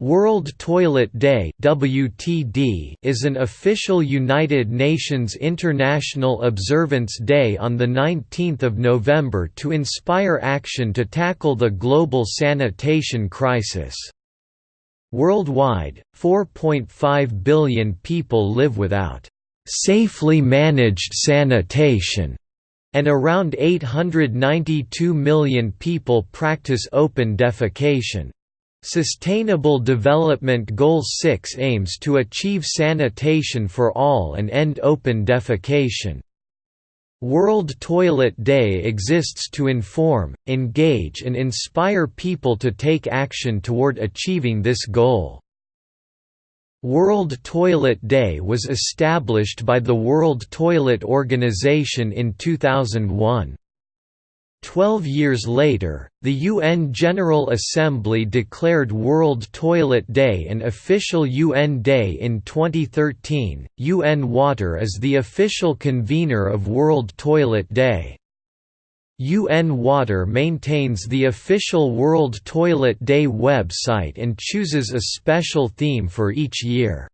World Toilet Day (WTD) is an official United Nations International Observance Day on the 19th of November to inspire action to tackle the global sanitation crisis. Worldwide, 4.5 billion people live without safely managed sanitation, and around 892 million people practice open defecation. Sustainable Development Goal 6 aims to achieve sanitation for all and end open defecation. World Toilet Day exists to inform, engage and inspire people to take action toward achieving this goal. World Toilet Day was established by the World Toilet Organization in 2001. Twelve years later, the UN General Assembly declared World Toilet Day an official UN day in 2013. UN Water is the official convener of World Toilet Day. UN Water maintains the official World Toilet Day website and chooses a special theme for each year.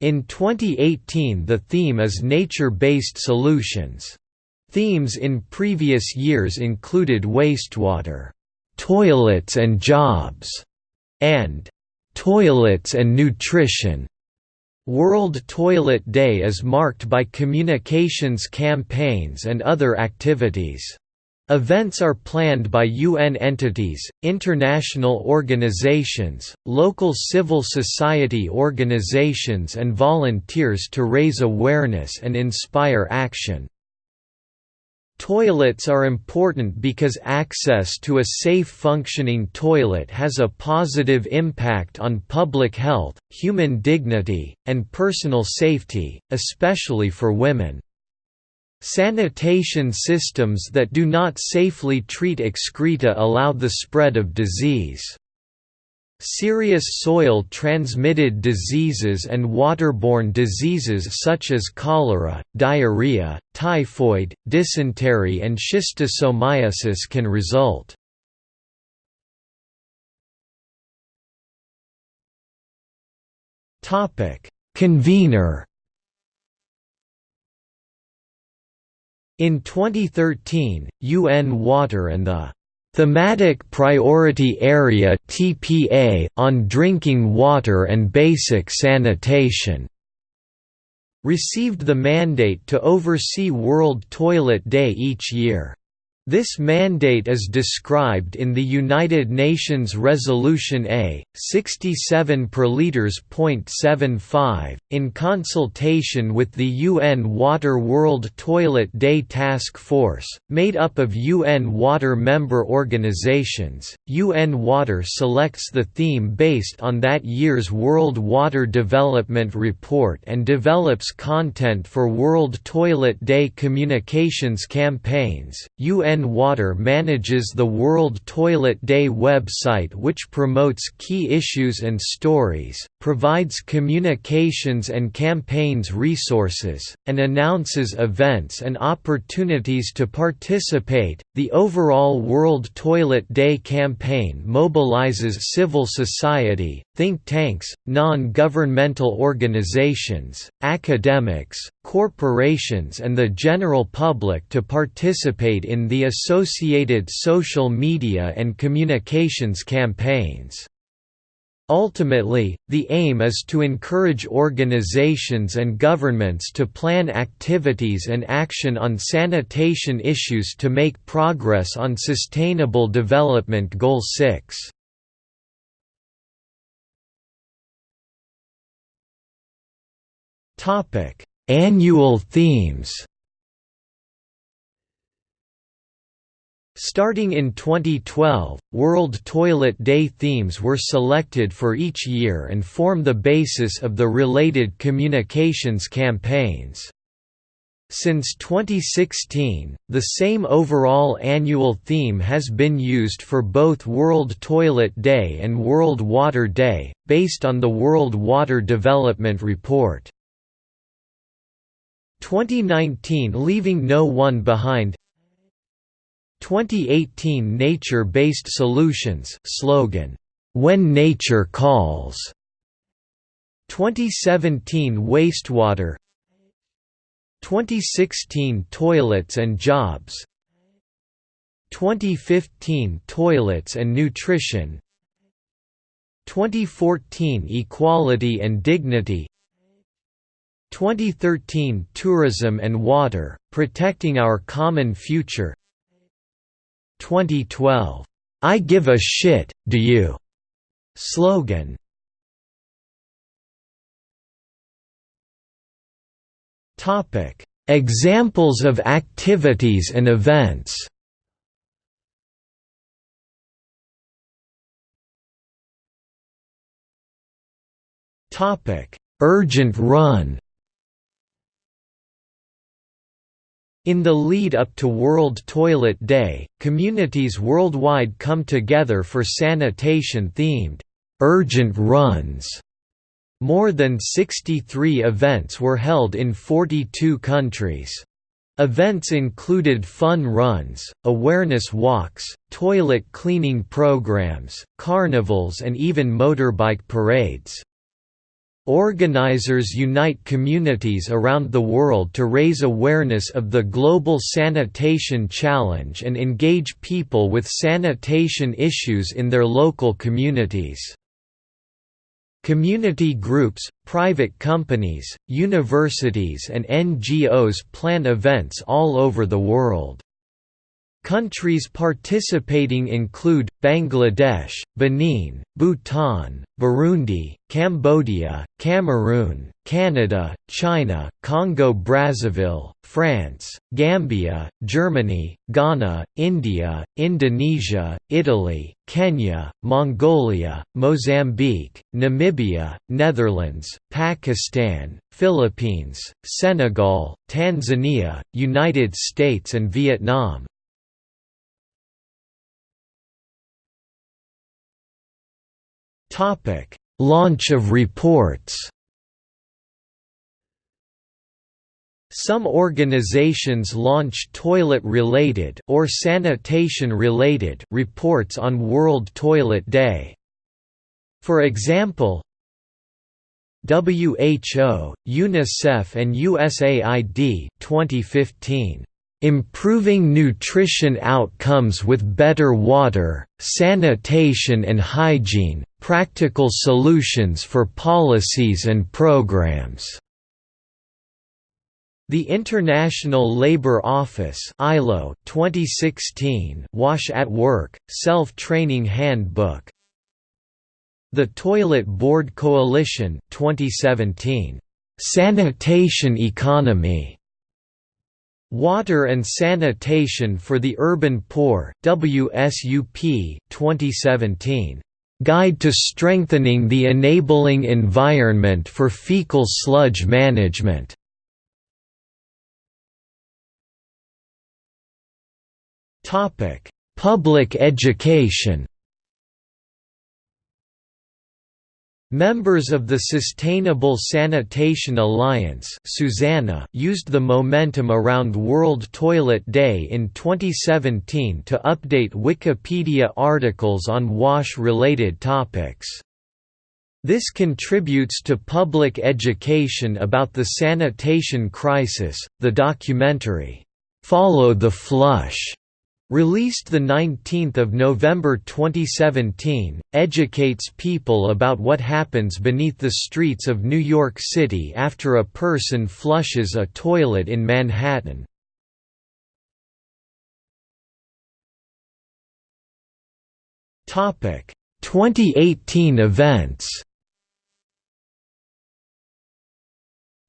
In 2018 the theme is Nature-Based Solutions. Themes in previous years included wastewater, toilets and jobs, and toilets and nutrition. World Toilet Day is marked by communications campaigns and other activities. Events are planned by UN entities, international organizations, local civil society organizations and volunteers to raise awareness and inspire action. Toilets are important because access to a safe functioning toilet has a positive impact on public health, human dignity, and personal safety, especially for women. Sanitation systems that do not safely treat excreta allow the spread of disease. Serious soil-transmitted diseases and waterborne diseases such as cholera, diarrhea, typhoid, dysentery and schistosomiasis can result. Convener In 2013, UN Water and the Thematic Priority Area (TPA) on drinking water and basic sanitation received the mandate to oversee World Toilet Day each year. This mandate is described in the United Nations Resolution A, 67 per .75, in consultation with the UN Water World Toilet Day Task Force, made up of UN Water member organizations. UN Water selects the theme based on that year's World Water Development Report and develops content for World Toilet Day communications campaigns. UN UN Water manages the World Toilet Day website which promotes key issues and stories, provides communications and campaigns resources, and announces events and opportunities to participate. The overall World Toilet Day campaign mobilizes civil society, think tanks, non-governmental organizations, academics, corporations and the general public to participate in the associated social media and communications campaigns. Ultimately, the aim is to encourage organizations and governments to plan activities and action on sanitation issues to make progress on Sustainable Development Goal 6. Topic: Annual themes. Starting in 2012, World Toilet Day themes were selected for each year and form the basis of the related communications campaigns. Since 2016, the same overall annual theme has been used for both World Toilet Day and World Water Day, based on the World Water Development Report. 2019 Leaving No One Behind. 2018 Nature-Based Solutions slogan When Nature Calls. 2017 Wastewater. 2016 Toilets and Jobs. 2015 Toilets and Nutrition. 2014 Equality and Dignity 2013 Tourism and Water, Protecting Our Common Future. 2012, "'I give a shit, do you?' slogan. Examples of activities and events. Urgent Run In the lead-up to World Toilet Day, communities worldwide come together for sanitation-themed, "'urgent runs' More than 63 events were held in 42 countries. Events included fun runs, awareness walks, toilet cleaning programs, carnivals and even motorbike parades. Organizers unite communities around the world to raise awareness of the Global Sanitation Challenge and engage people with sanitation issues in their local communities. Community groups, private companies, universities and NGOs plan events all over the world. Countries participating include, Bangladesh, Benin, Bhutan, Burundi, Cambodia, Cameroon, Canada, China, Congo-Brazzaville, France, Gambia, Germany, Ghana, India, Indonesia, Italy, Kenya, Mongolia, Mozambique, Namibia, Netherlands, Pakistan, Philippines, Senegal, Tanzania, United States and Vietnam. Topic: Launch of reports. Some organizations launch toilet-related or sanitation-related reports on World Toilet Day. For example, WHO, UNICEF and USAID 2015 Improving nutrition outcomes with better water, sanitation and hygiene, practical solutions for policies and programs. The International Labour Office ILO 2016 Wash at Work, Self-Training Handbook. The Toilet Board Coalition 2017 Sanitation Economy. Water and Sanitation for the Urban Poor WSUP 2017 Guide to Strengthening the Enabling Environment for Fecal Sludge Management. Public education Members of the Sustainable Sanitation Alliance SuSanA used the momentum around World Toilet Day in 2017 to update Wikipedia articles on WASH-related topics. This contributes to public education about the sanitation crisis. The documentary, Follow the Flush, Released 19 November 2017, educates people about what happens beneath the streets of New York City after a person flushes a toilet in Manhattan. Topic: 2018 events.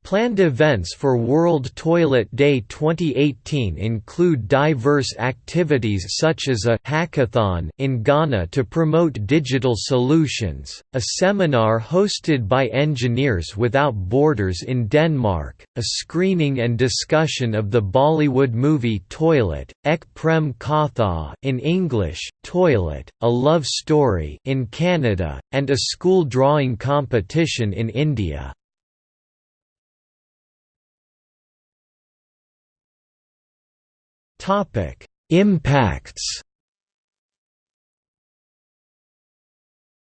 Planned events for World Toilet Day 2018 include diverse activities such as a hackathon in Ghana to promote digital solutions, a seminar hosted by Engineers Without Borders in Denmark, a screening and discussion of the Bollywood movie Toilet, Ek Prem Katha in English, Toilet, A Love Story in Canada, and a school drawing competition in India. Topic: Impacts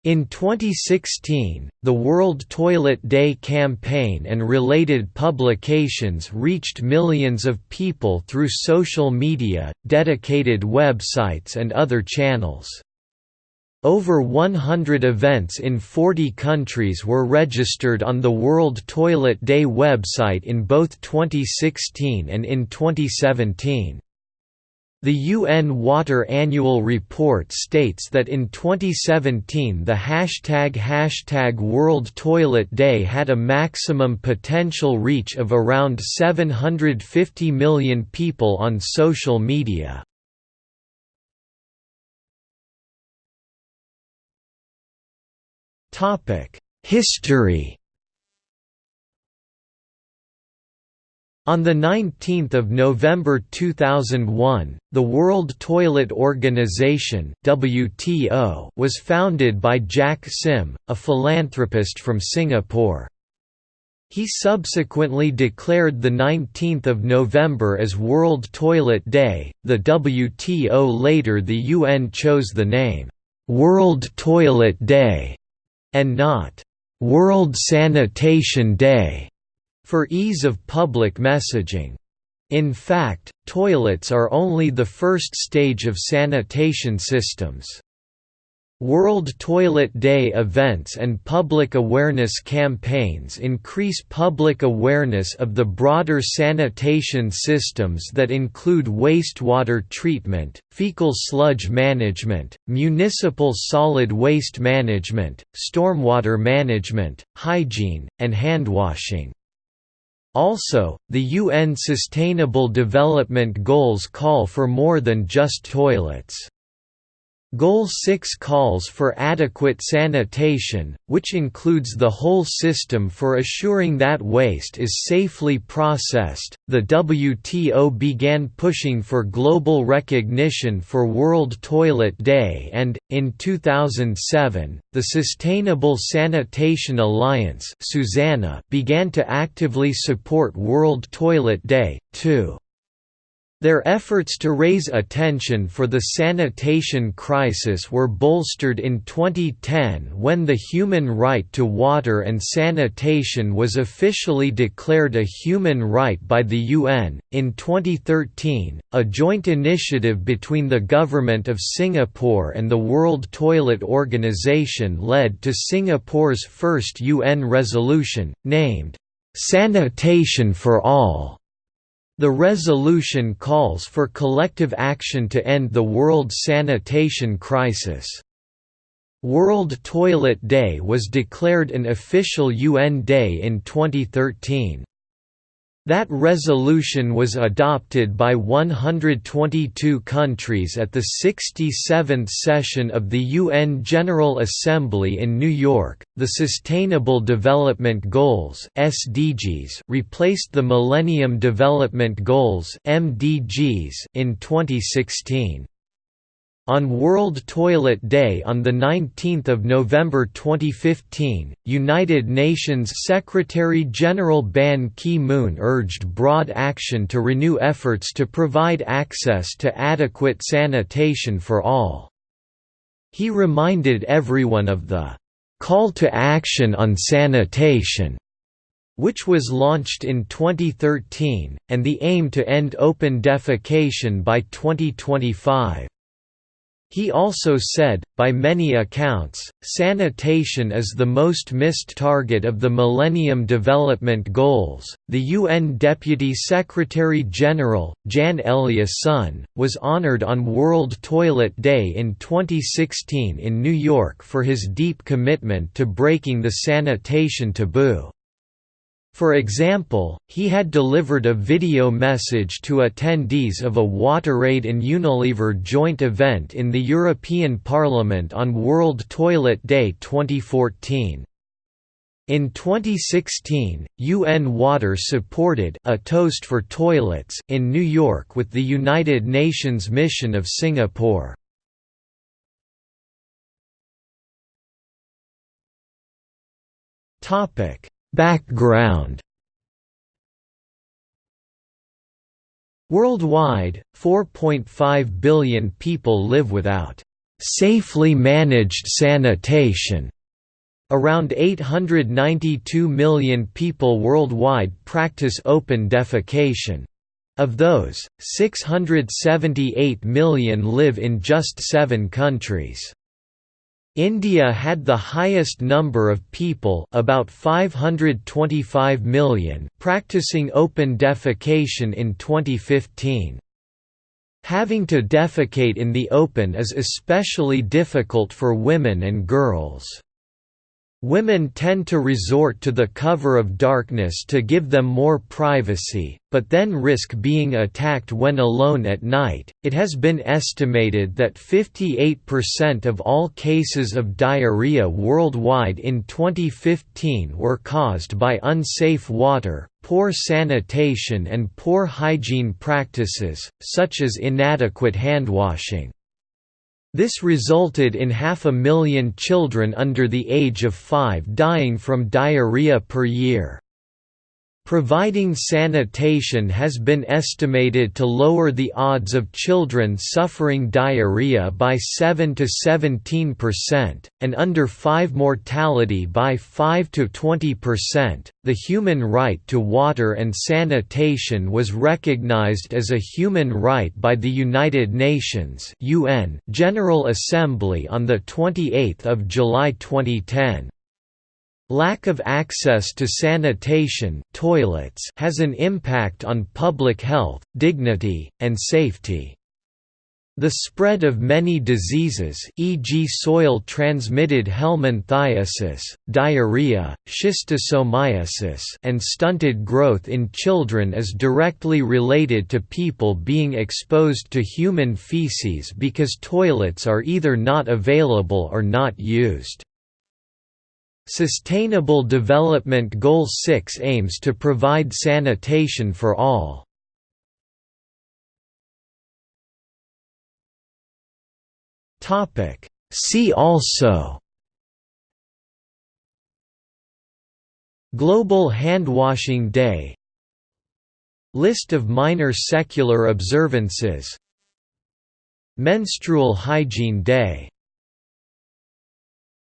In 2016, the World Toilet Day campaign and related publications reached millions of people through social media, dedicated websites and other channels. Over 100 events in 40 countries were registered on the World Toilet Day website in both 2016 and in 2017. The UN Water Annual Report states that in 2017 the hashtag hashtag World Toilet Day had a maximum potential reach of around 750 million people on social media. History On 19 November 2001, the World Toilet Organization WTO was founded by Jack Sim, a philanthropist from Singapore. He subsequently declared the 19th of November as World Toilet Day. The WTO later the UN chose the name World Toilet Day and not World Sanitation Day for ease of public messaging. In fact, toilets are only the first stage of sanitation systems. World Toilet Day events and public awareness campaigns increase public awareness of the broader sanitation systems that include wastewater treatment, fecal sludge management, municipal solid waste management, stormwater management, hygiene, and handwashing. Also, the UN Sustainable Development Goals call for more than just toilets. Goal 6 calls for adequate sanitation, which includes the whole system for assuring that waste is safely processed. The WTO began pushing for global recognition for World Toilet Day and, in 2007, the Sustainable Sanitation Alliance began to actively support World Toilet Day, too. Their efforts to raise attention for the sanitation crisis were bolstered in 2010 when the human right to water and sanitation was officially declared a human right by the UN. In 2013, a joint initiative between the Government of Singapore and the World Toilet Organization led to Singapore's first UN resolution, named Sanitation for All the resolution calls for collective action to end the world sanitation crisis. World Toilet Day was declared an official UN day in 2013. That resolution was adopted by 122 countries at the 67th session of the UN General Assembly in New York. The Sustainable Development Goals (SDGs) replaced the Millennium Development Goals (MDGs) in 2016. On World Toilet Day on 19 November 2015, United Nations Secretary-General Ban Ki-moon urged broad action to renew efforts to provide access to adequate sanitation for all. He reminded everyone of the «call to action on sanitation» which was launched in 2013, and the aim to end open defecation by 2025. He also said, by many accounts, sanitation is the most missed target of the Millennium Development Goals. The UN Deputy Secretary General, Jan Eliasson, was honored on World Toilet Day in 2016 in New York for his deep commitment to breaking the sanitation taboo. For example, he had delivered a video message to attendees of a WaterAid and Unilever joint event in the European Parliament on World Toilet Day 2014. In 2016, UN Water supported a toast for toilets in New York with the United Nations mission of Singapore. Topic Background Worldwide, 4.5 billion people live without safely managed sanitation. Around 892 million people worldwide practice open defecation. Of those, 678 million live in just seven countries. India had the highest number of people about 525 million practicing open defecation in 2015. Having to defecate in the open is especially difficult for women and girls. Women tend to resort to the cover of darkness to give them more privacy, but then risk being attacked when alone at night. It has been estimated that 58% of all cases of diarrhea worldwide in 2015 were caused by unsafe water, poor sanitation, and poor hygiene practices, such as inadequate handwashing. This resulted in half a million children under the age of five dying from diarrhea per year. Providing sanitation has been estimated to lower the odds of children suffering diarrhea by 7 to 17%, and under 5 mortality by 5 to 20%. The human right to water and sanitation was recognized as a human right by the United Nations (UN) General Assembly on the 28th of July 2010. Lack of access to sanitation toilets has an impact on public health, dignity, and safety. The spread of many diseases e.g. soil-transmitted helminthiasis, diarrhea, schistosomiasis and stunted growth in children is directly related to people being exposed to human feces because toilets are either not available or not used. Sustainable Development Goal 6 aims to provide sanitation for all. See also Global Handwashing Day List of minor secular observances Menstrual Hygiene Day